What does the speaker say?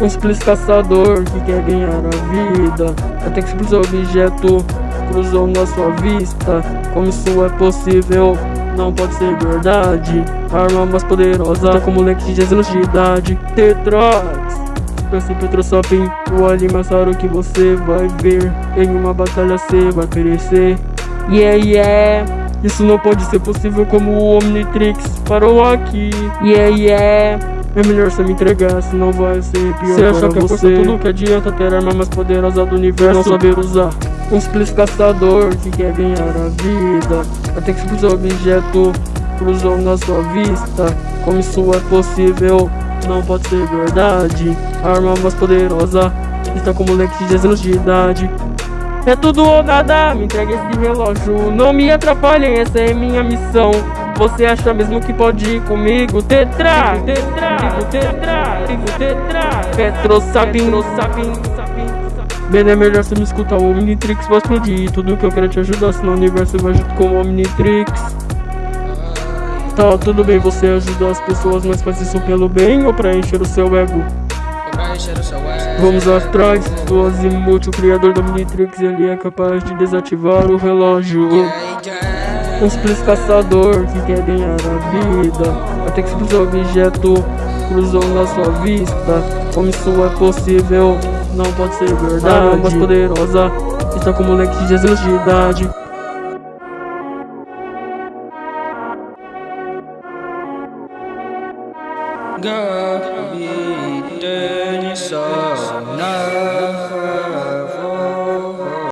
Um simples caçador que quer ganhar a vida. Até que simples objeto cruzou na sua vista. Como isso é possível? Não pode ser verdade. Arma mais poderosa tá com moleque de 10 anos de idade. Tetrax Pense Petro Shopping O raro que você vai ver. Em uma batalha você vai perecer Yeah, yeah. Isso não pode ser possível como o Omnitrix parou aqui. Yeah, yeah. É melhor você me entregar, senão vai ser pior Você acha que é você. tudo que adianta ter a arma mais poderosa do universo? Não saber usar. Um simples caçador que quer ganhar a vida. Até que simples objeto cruzou na sua vista. Como isso é possível, não pode ser verdade. A arma mais poderosa está com moleque de 10 anos de idade. É tudo ou nada, me entregue esse relógio. Não me atrapalhem, essa é minha missão Você acha mesmo que pode ir comigo? Tetra, tetra, tetra, tetra! Petro sapin, sapin, Bem, é melhor você me escutar, o Omnitrix vai explodir. Tudo que eu quero te ajudar, senão o universo vai junto com o Omnitrix. Tá, tudo bem, você ajudar as pessoas, mas faz isso pelo bem ou pra encher o seu ego? Vamos atrás do Azimuth, o criador da Minitrix, ele é capaz de desativar o relógio. Um simples caçador que quer ganhar a vida, até que simples objeto cruzou na sua vista. Como isso é possível? Não pode ser verdade. A mais poderosa está com moleque de 10 anos de idade. Gabi, Denison,